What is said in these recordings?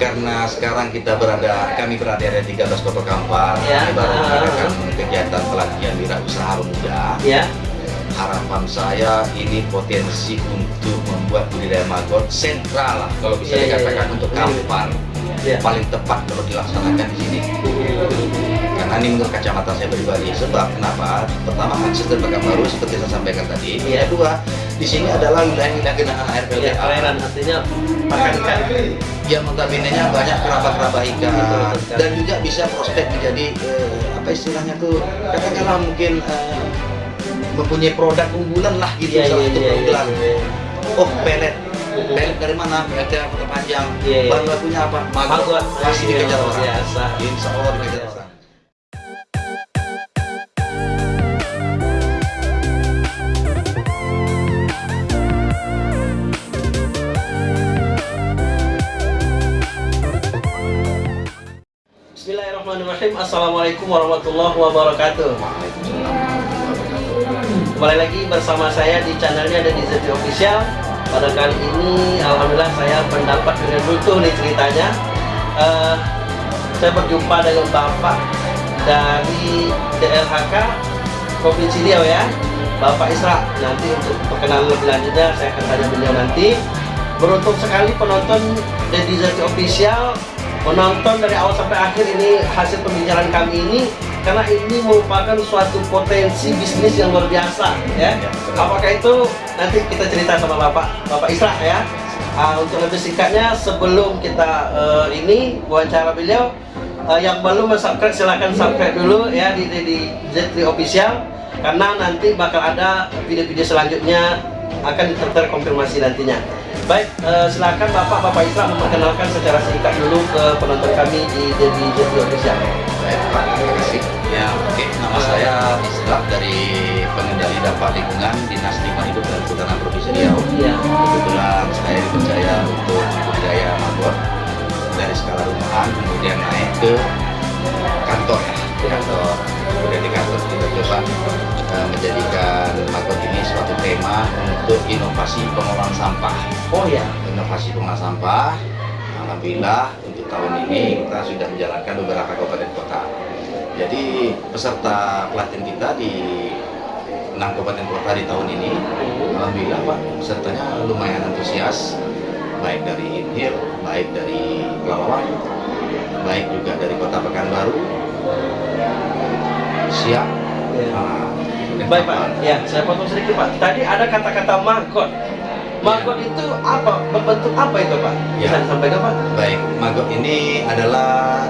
karena sekarang kita berada, kami berada di 13 Kota Kampar, Ya. kami baru mengadakan kegiatan pelatihan wirausaha muda. Ya. Harapan saya ini potensi untuk membuat budidaya maggot sentral lah, kalau bisa iya, dikatakan iya. untuk Kampar. Ya. Paling tepat kalau dilaksanakan di sini. Karena ini menurut kacamata saya pribadi. Sebab kenapa? Pertama akses dari baru seperti saya sampaikan tadi. Iya. Kedua, di sini adalah wilayah-wilayah genangan air Ya, PLTA. perairan artinya makan ikan. Yang notabene-nya banyak kerabat-kerabat ikan Betul, betul. dan juga bisa prospek menjadi eh, apa istilahnya tuh katakanlah mungkin eh, mempunyai produk unggulan lah gitu Iya, salah iya, satu iya, unggulan. iya. Oh pelet, pelet dari mana? Kota Panjang. Iya, iya. Bahan bakunya apa? Maggot. Masih Iya, dikejar orang. Insya Allah dikejar orang. Assalamualaikum warahmatullahi wabarakatuh. Kembali lagi bersama saya di channelnya ada di ZT Official. Pada kali ini, alhamdulillah saya mendapat dengan utuh nih ceritanya. Eh, saya berjumpa dengan bapak dari DLHK Provinsi Riau ya, Bapak Isra. Nanti untuk perkenalan lebih lanjutnya saya akan tanya beliau nanti. Beruntung sekali penonton dari ZT Official menonton dari awal sampai akhir ini hasil pembicaraan kami ini karena ini merupakan suatu potensi bisnis yang luar biasa ya. Apakah itu nanti kita cerita sama Bapak Bapak Isra ya. Ah, untuk lebih singkatnya sebelum kita eh, ini wawancara beliau eh, yang belum subscribe silahkan subscribe dulu ya di, di, di Z3 Official karena nanti bakal ada video-video selanjutnya akan terkonfirmasi nantinya. Baik, eh, silakan Bapak Bapak Isra memperkenalkan secara singkat dulu ke penonton kami di di, di Z3 Official. Baik Pak, terima kasih. Ya, oke. Nama saya Isra dari Pengendali Dampak Lingkungan Dinas Lingkungan Hidup dan Kehutanan Provinsi Riau. Iya. Kebetulan saya dipercaya untuk budidaya maggot dari skala rumahan kemudian naik ke kantor ya, di kantor. Kemudian di kantor kita coba eh, menjadikan maggot ini suatu tema untuk inovasi pengolahan sampah Oh ya. inovasi pengolahan sampah. Alhamdulillah untuk tahun ini kita sudah menjalankan beberapa kabupaten kota. Jadi peserta pelatihan kita di enam kabupaten kota di tahun ini, alhamdulillah Pak pesertanya lumayan antusias, baik dari Inhil, baik dari Pelawang, baik juga dari Kota Pekanbaru, Siak. Ya. Nah, Baik Pak, ya saya potong sedikit Pak. Tadi ada kata-kata maggot. Maggot itu apa? Berbentuk apa itu Pak? Bisa Ya. disampaikan Pak? Baik, maggot ini adalah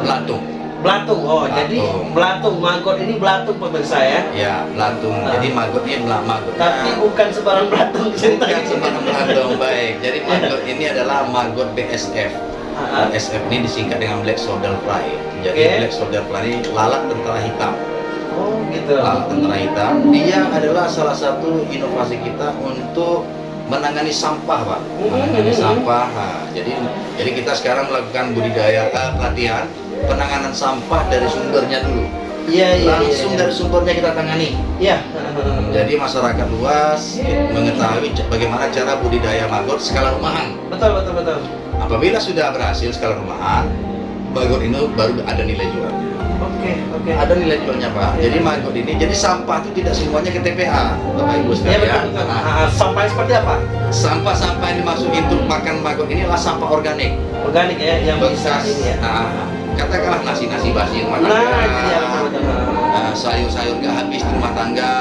belatung. Belatung. Oh, Belatung. jadi belatung. Maggot ini belatung pemirsa ya. Ya, belatung. Nah. Jadi maggot ini belah maggot. Tapi bukan sebarang belatung Bukan sembarang belatung, baik. Jadi maggot ini adalah maggot BSF. Ah, ah. BSF ini disingkat dengan Black Soldier Fly. Jadi Oke. Black Soldier Fly ini lalat tentara hitam. Oh, gitu. Lalat tentara hitam. Dia adalah salah satu inovasi kita untuk menangani sampah, Pak. Menangani Hmm. sampah. Nah, jadi jadi kita sekarang melakukan budidaya eh, pelatihan penanganan sampah dari sumbernya dulu. Iya, iya, iya. Langsung iya. dari sumbernya kita tangani. Iya. Jadi masyarakat luas mengetahui bagaimana cara budidaya maggot skala rumahan. Betul, betul, betul. Apabila sudah berhasil skala rumahan, maggot ini baru ada nilai jualnya. Oke, oke. Ada nilai jualnya Pak. Iya. Jadi maggot ini, jadi sampah itu tidak semuanya ke TPA, Bapak Ibu Iya, sekalian. betul, betul. Nah, Ah, ah, Sampah seperti apa? Sampah-sampah yang dimasukin untuk makan maggot ini adalah sampah organik. Organik ya, yang bisa ini ya. nah, katakanlah nasi-nasi basi rumah Nah, tangga. itu dia betul, betul. Sayur-sayur gak habis di rumah tangga,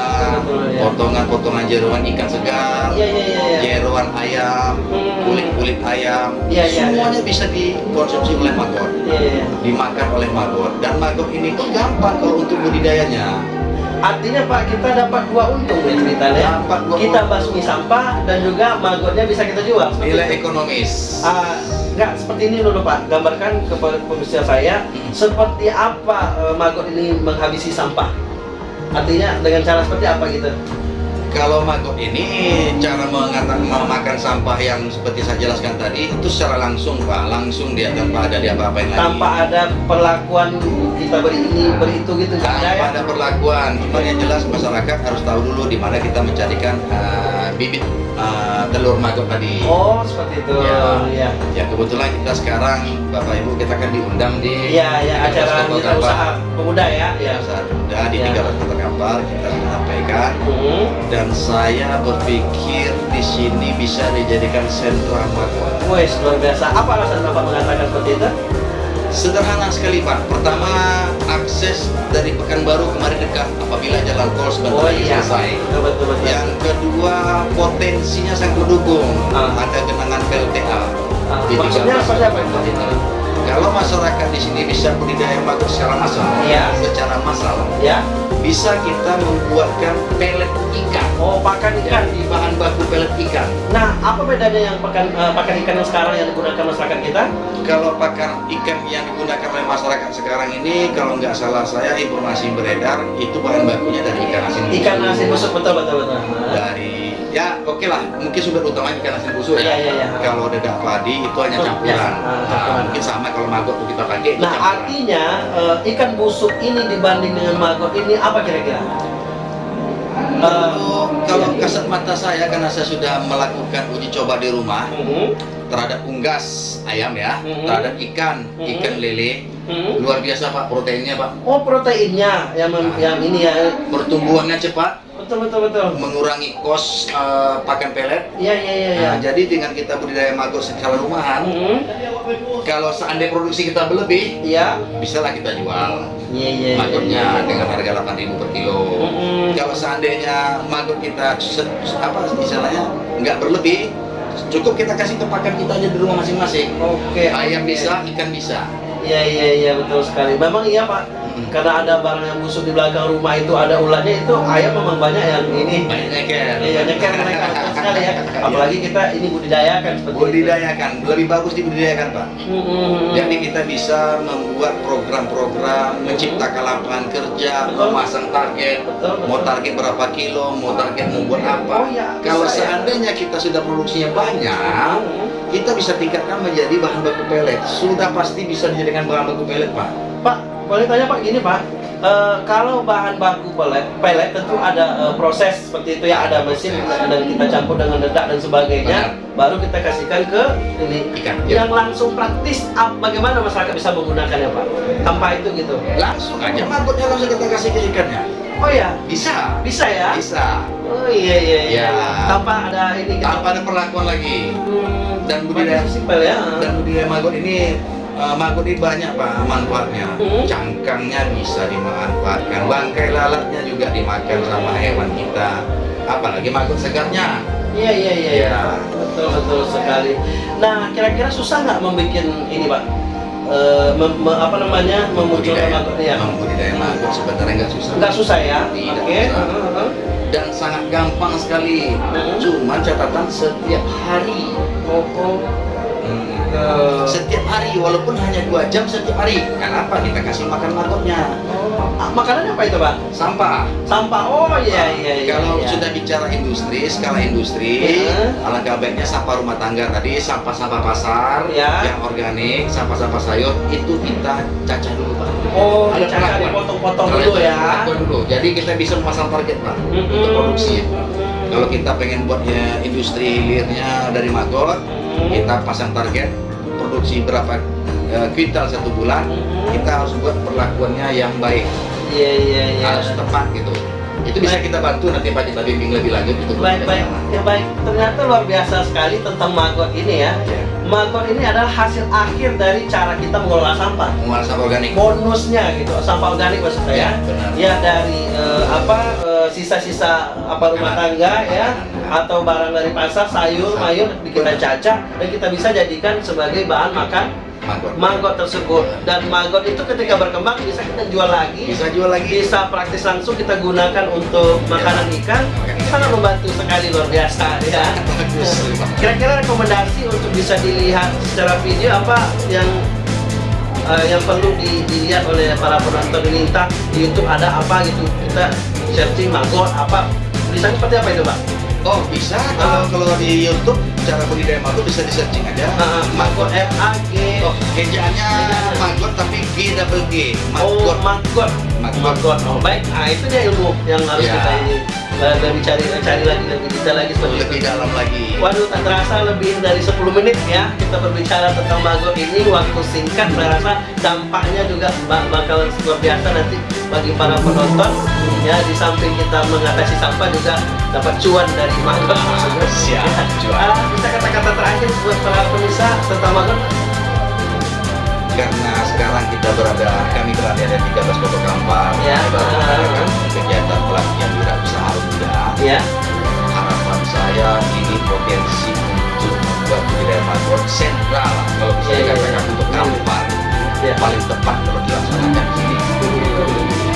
potongan-potongan jeruan ikan segar, Iya, iya, iya, jeruan ayam, Hmm. kulit-kulit ayam, semuanya bisa dikonsumsi oleh maggot, dimakan oleh maggot. Dan maggot ini pun gampang kalau untuk budidayanya. Artinya Pak kita dapat dua untung ya ceritanya. Dapat dua kita basmi sampah dan juga maggotnya bisa kita jual. Seperti Nilai itu. ekonomis. Ah, enggak seperti ini dulu Pak. Gambarkan kepada pemirsa saya Hmm. seperti apa eh, maggot ini menghabisi sampah. Artinya dengan cara seperti apa gitu? Kalau maggot ini cara mengata- memakan sampah yang seperti saya jelaskan tadi itu secara langsung pak, langsung dia tanpa ada dia apa-apain lagi. Tanpa ada perlakuan kita beri ini, beri itu gitu nggak ada ya? tanpa ada perlakuan. Cuma yang jelas masyarakat harus tahu dulu di mana kita mencarikan uh, bibit uh, telur maggot tadi. Oh seperti itu. Ya. Ya. Ya kebetulan kita sekarang Bapak Ibu kita kan diundang di Iya, ya, acara 300 kota mitra kapal. usaha pemuda ya. Ya, Ya. saat muda di Ya. 300 kapal kita sudah sampaikan Hmm. dan saya berpikir di sini bisa dijadikan sentra maggot. Wes luar biasa. Apa alasan Bapak mengatakan seperti itu? Sederhana sekali Pak. Pertama akses dari Pekanbaru kemarin dekat apabila jalan tol sebentar Oh lagi iya, selesai. betul betul betul. Yang kedua potensinya sangat mendukung. Ah. Ada genangan PLTA. Ah, di maksudnya 13 seperti apa itu? Kalau masyarakat di sini bisa budidaya maggot secara massal, Iya. secara massal, Ya. bisa kita membuatkan pelet ikan. Oh pakan ikan. Jadi bahan baku pelet ikan. Nah, apa bedanya yang pakan eh, pakan ikan yang sekarang yang digunakan masyarakat kita? Kalau pakan ikan yang digunakan oleh masyarakat sekarang ini, kalau nggak salah saya informasi beredar itu bahan bakunya dari ikan asin. Ikan asin busuk betul betul betul. Dari ya oke lah, mungkin sumber utama ikan asin busuk Iya, ya. iya, iya. Kalau dedak padi itu hanya campuran. ya. Ah, Nah, campuran. mungkin sama kalau maggot kita pakai Nah, campuran. artinya eh, ikan busuk ini dibanding dengan maggot ini apa kira-kira? Kalau kalau kasat mata saya karena saya sudah melakukan uji coba di rumah Mhm. terhadap unggas ayam ya, Mhm. terhadap ikan, Mhm. ikan lele, luar biasa pak proteinnya pak, Oh proteinnya yang mem- Ah. yang ini ya pertumbuhannya cepat, betul betul betul. mengurangi kos eh, pakan pelet. Iya iya iya. iya. Nah, jadi dengan kita budidaya maggot secara rumahan, Mhm. kalau seandainya produksi kita berlebih, Iya. bisalah kita jual Iya iya. maggotnya iya. dengan harga 8.000 per kilo. Mhm. Kalau seandainya maggot kita se- apa istilahnya nggak berlebih, cukup kita kasih ke pakan kita aja di rumah masing-masing. Oke. Ayam oke. bisa, ikan bisa. Iya iya iya betul sekali. Memang iya pak. Karena ada barang yang busuk di belakang rumah itu ada ularnya itu ayam memang banyak yang ini. Banyak nyeker. Iya nyeker mereka sekali ya. Apalagi kita ini budidayakan seperti itu. Budidayakan, lebih bagus dibudidayakan pak. Mhm. Jadi kita bisa membuat program-program, menciptakan lapangan kerja, Betul. memasang target, Betul, betul. mau target berapa kilo, mau target mau buat apa. Oh, iya, Kalau bisa, ya. seandainya kita sudah produksinya banyak, Mhm. kita bisa tingkatkan menjadi bahan baku pelet. Sudah pasti bisa dijadikan bahan baku pelet pak. Pak, boleh tanya Pak gini Pak, Eh, kalau bahan baku pelet, pelet tentu ada eh, proses seperti itu ya, ada mesin dan kita campur dengan dedak dan sebagainya, baru kita kasihkan ke ini. Ikan. Ya. Yang langsung praktis, bagaimana masyarakat bisa menggunakannya Pak? Tanpa itu gitu. Langsung aja maggotnya langsung kita kasih ke ikannya. Oh ya, Bisa. bisa ya? Bisa. Oh iya iya iya. Ya. Tanpa ada ini. gitu. Tanpa ada perlakuan lagi. Hmm, Dan budidaya- simpel ya. Dan budidaya maggot ini eh, maggot ini banyak pak manfaatnya. Hmm. Cangkangnya bisa dimanfaatkan, bangkai lalatnya juga dimakan sama hewan kita. Apalagi maggot segarnya. Iya iya iya. iya. Ya. Betul betul sekali. Nah kira-kira susah nggak membuat ini pak? Eh, mem- me- apa namanya memunculkan maggot ya? Membudidaya maggot sebenarnya nggak susah. Nggak susah ya? Tidak Oke. susah. Heeh, heeh. Dan sangat gampang sekali. Hmm. Cuma catatan setiap hari. Oh, oh. Eh, Setiap hari, walaupun hanya dua jam setiap hari. Kenapa? Kita kasih makan maggotnya. oh. Ah, makanannya apa itu pak? Sampah. Sampah. Oh iya iya iya. Kalau iya. sudah bicara industri, skala industri, Iya. alangkah baiknya sampah rumah tangga tadi, sampah-sampah pasar Iya. yang organik, sampah-sampah sayur itu kita cacah dulu pak. Oh, Ada dipotong-potong Kalau dulu ya. dulu. Jadi kita bisa memasang target pak Mm-mm. untuk produksi. Kalau kita pengen buatnya industri hilirnya dari maggot, Mm-mm. Kita pasang target produksi berapa eh, kuintal satu bulan, Mm-mm. kita harus buat perlakuannya yang baik, Iya iya iya. harus tepat gitu. Itu bisa kita bantu nanti Pak kita bimbing lebih lanjut itu. Baik baik ya baik. Ternyata luar biasa sekali tentang maggot ini ya. Ya. Maggot ini adalah hasil akhir dari cara kita mengelola sampah. Mengolah sampah organik. Bonusnya gitu, sampah organik maksud saya. Ya, benar. Ya dari eh, apa sisa-sisa apa rumah tangga ya atau barang dari pasar sayur mayur kita cacah dan kita bisa jadikan sebagai bahan makan Maggot. maggot tersebut. Dan maggot itu ketika berkembang bisa kita jual lagi. Bisa jual lagi. bisa praktis langsung kita gunakan untuk makanan ikan. Sangat membantu sekali luar biasa ya. Kira-kira rekomendasi untuk bisa dilihat secara video apa yang eh, yang perlu di- dilihat oleh para penonton ini? Entah di YouTube ada apa gitu kita searching maggot apa Bisa seperti apa itu Pak? Oh bisa kalau kalau di YouTube cara budidaya maggot bisa di searching aja. Uh, maggot M A G Oh ejaannya tapi G double G. Oh, maggot. Maggot. Maggot. Oh, baik. Nah, itu dia ilmu yang harus Ya. kita ini lebih cari cari lagi lebih detail lagi seperti lebih itu. dalam lagi. Waduh, tak terasa lebih dari 10 menit ya kita berbicara tentang maggot ini waktu singkat saya rasa dampaknya juga bak- bakal luar biasa nanti bagi para penonton ya di samping kita mengatasi sampah juga dapat cuan dari maggot tersebut. Siap, cuan. Ah, bisa kata-kata terakhir buat para pemirsa tentang maggot? Karena sekarang kita berada, kami berada di 13 Kota Kampar. Ya. Kita mengadakan kegiatan pelatihan wirausaha Ya. Harapan saya ini potensi untuk membuat budidaya maggot sentral kalau bisa Ya, ya, dikatakan ya. untuk Kampar Ya. paling tepat kalau dilaksanakan di sini.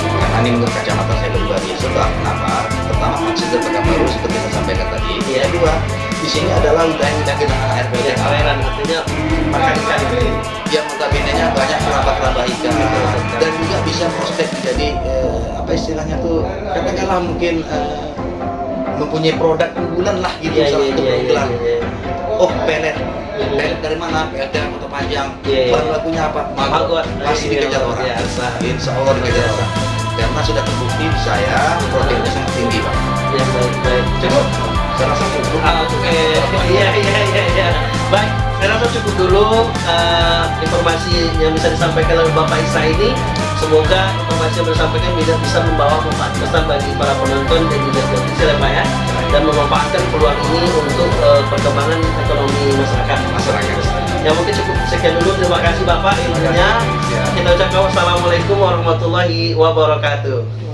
Karena ini menurut kacamata saya pribadi. Sebab kenapa? Pertama maksud tetap baru seperti saya sampaikan tadi. Iya. Kedua, di sini adalah wilayah-wilayah genangan air Ya, PLTH perairan artinya makan ikan yang notabene-nya banyak keramba-keramba ikan dan juga bisa prospek jadi eh, apa istilahnya tuh katakanlah mungkin eh, mempunyai produk unggulan lah gitu Iya, salah iya, satu iya, iya, keunggulan. iya. Oh pelet, pelet dari mana? PLT Kota Panjang. Iya, iya. Bahan bakunya apa? Maggot. Pasti dikejar orang. biasa. Insya Allah dikejar orang. Karena sudah terbukti saya proteinnya sangat tinggi pak. Ya, baik, baik. Cukup? Saya rasa cukup. Ah, Oke, iya iya iya iya. Baik, saya rasa cukup dulu eh, informasi yang bisa disampaikan oleh Bapak Isa ini. Semoga informasi yang disampaikan bisa bisa membawa manfaat besar bagi para penonton dan juga televisi ya Pak ya, dan memanfaatkan peluang ini untuk eh, perkembangan ekonomi masyarakat. Masyarakat. Ya mungkin cukup sekian dulu. Terima kasih Bapak ilmunya. Ya. Kita ucapkan wassalamualaikum warahmatullahi wabarakatuh.